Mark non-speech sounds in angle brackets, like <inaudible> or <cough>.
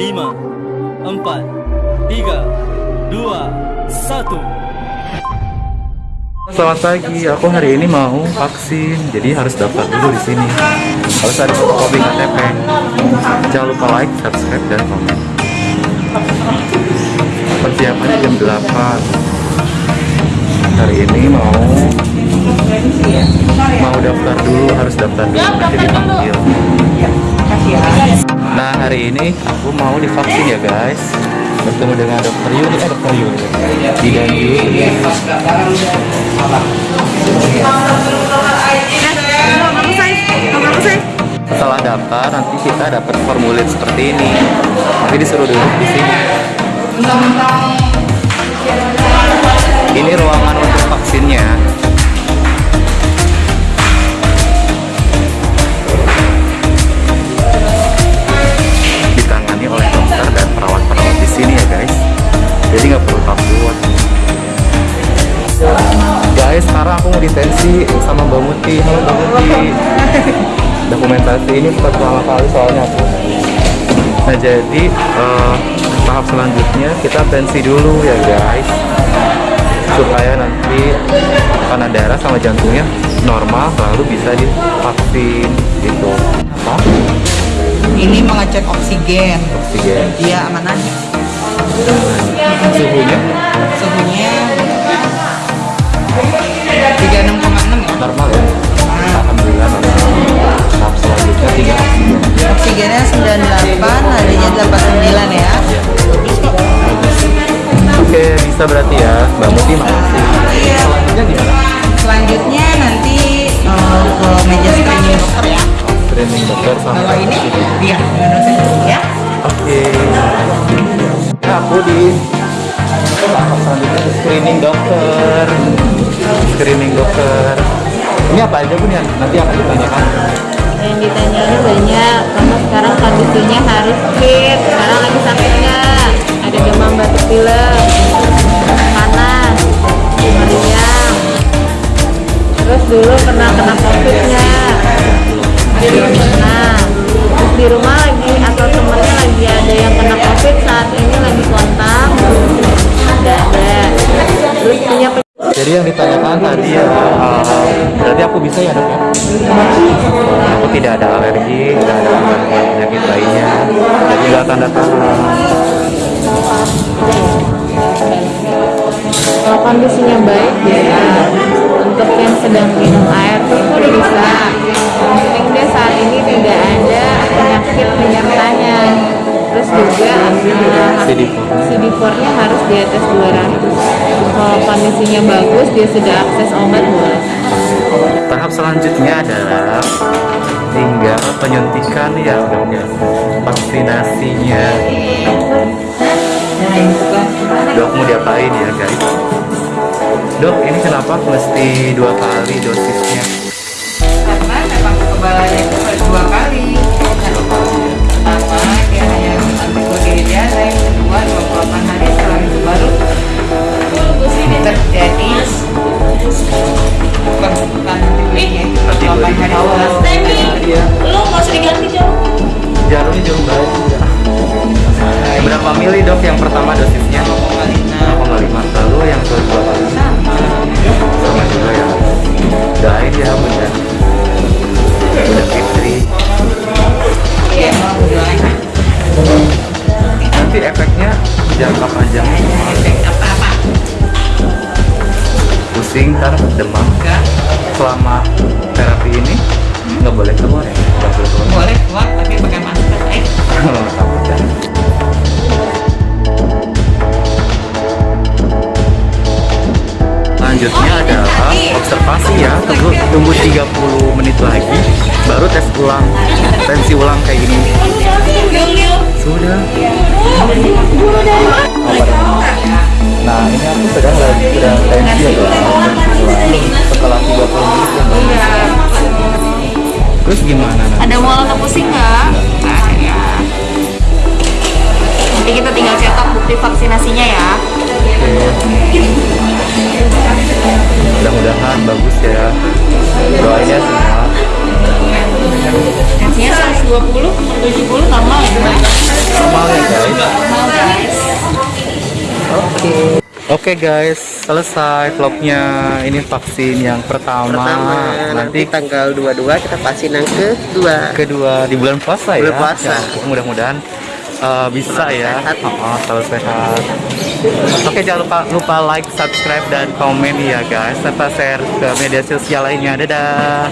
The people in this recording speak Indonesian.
lima, empat, tiga, dua, satu. Selamat pagi, aku hari ini mau vaksin, jadi harus daftar dulu di sini. Harus ada fotokopi KTP. Jangan lupa like, subscribe, dan komen. Persiapannya jam 8 Hari ini mau mau daftar dulu, harus daftar dulu, nanti dipanggil. Nah hari ini aku mau divaksin ya guys. Bertemu dengan dokter Yuni, eh dokter Yuni Bidan Yuni Setelah daftar nanti kita dapat formulir seperti ini. Nanti disuruh duduk di sini. Ini ruangan ditensi sama Mbak Muti. Halo Mbak Muti. Dokumentasi ini pertama kali soalnya. Aku nah jadi eh, tahap selanjutnya kita tensi dulu ya guys. Supaya nanti tekanan darah sama jantungnya normal lalu bisa divaksin gitu. Apa? Ini mengecek oksigen. oksigen. Dia aman aja. 98, nadinya 89 ya. oke bisa berarti ya mbak Muti makasih. Selanjutnya gimana? Selanjutnya nanti eh, ke meja screening dokter ya. screening dokter sama Kalau ini minum ya. oke. Nah, aku di screening dokter. Screening dokter. Ini apa aja bun ya nanti akan ditanyakan. Yang ditanyain banyak kondisinya harus fit sekarang lagi nggak ada demam batuk pilek. Panas. Meriang. Terus dulu pernah kena covid nggak pernah terus di rumah lagi atau temennya lagi ada yang kena covid saat ini lagi kontak. Ada ada. Terus punya jadi yang ditanyakan tadi ya uh, berarti aku bisa ya dok ya? Aku tidak ada alergi tidak ada penyakit lainnya. Jadi nggak tanda tangan kalau kondisinya baik terus juga uh, CD4. CD4 nya harus di atas 200 kalau kondisinya bagus dia sudah akses obat boleh tahap selanjutnya adalah tinggal penyuntikan ya dok ya vaksinasinya. Dok mau diapain ya guys? Dok ini kenapa mesti dua kali dosisnya? Karena memang kekebalannya itu efeknya jangka panjang. Efek pusing ntar demam. Enggak selama terapi ini nggak boleh keluar ya? Nggak boleh keluar. Boleh keluar tapi pakai masker eh? <laughs> Takut ya. Selanjutnya adalah observasi ya. Tunggu tunggu 30 menit lagi baru tes ulang tensi ulang kayak gini sudah apa namanya? nah ini aku sedang lagi sedang tensi ya setelah 30 menit ya terus gimana nanti? Ada mual atau pusing nggak? Nah, ya. Nanti kita tinggal cetak bukti vaksinasinya ya. mudah-mudahan bagus ya 120 per 70 normal ya, normal ya guys Normal, guys. oke Oke guys, selesai vlognya. Ini vaksin yang pertama. Pertama nanti nanti tanggal 22 kita vaksin yang kedua. kedua di bulan puasa ya. Bulan puasa. Ya mudah-mudahan uh, bisa Selalu ya. sehat. Oh, selalu sehat. Oke, jangan lupa lupa like, subscribe dan komen ya guys. Serta share ke media sosial lainnya. Dadah.